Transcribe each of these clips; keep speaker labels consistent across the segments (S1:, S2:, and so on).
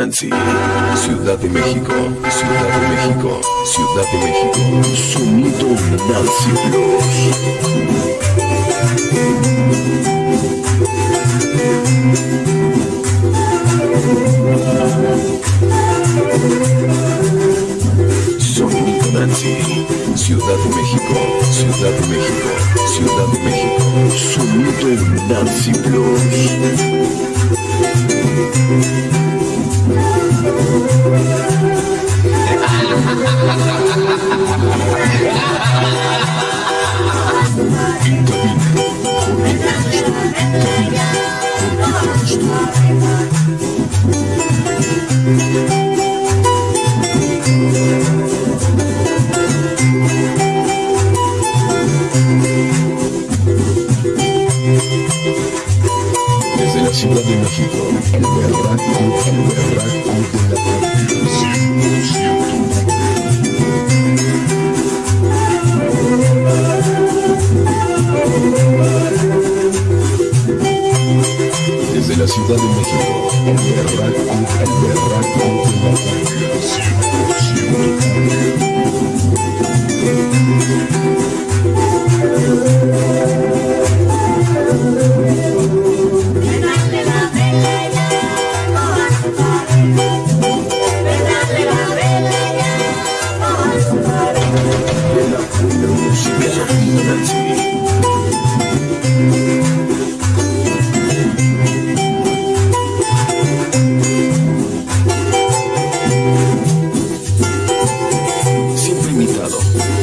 S1: Nancy, Ciudad de México, Ciudad de México, Ciudad de México. Sonido Nancy Sonido Nancy, Ciudad de México, Ciudad de México, Ciudad de México. Sonido Nancy Blues. Desde la Ciudad de México, el berraco, el berraco de la Desde la Ciudad de México, el berraco, el berraco
S2: Prenderle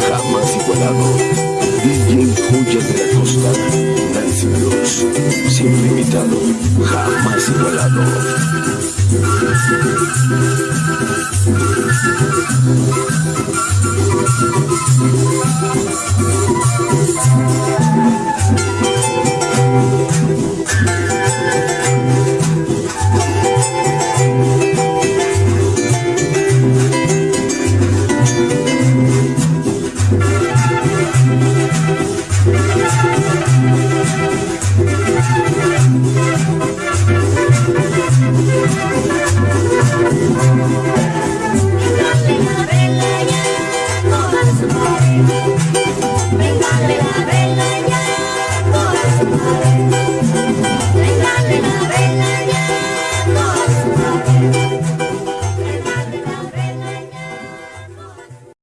S1: jamás igualado. DJ Joya de la Costa, Nancy Blues. Siempre imitado, jamás igualado.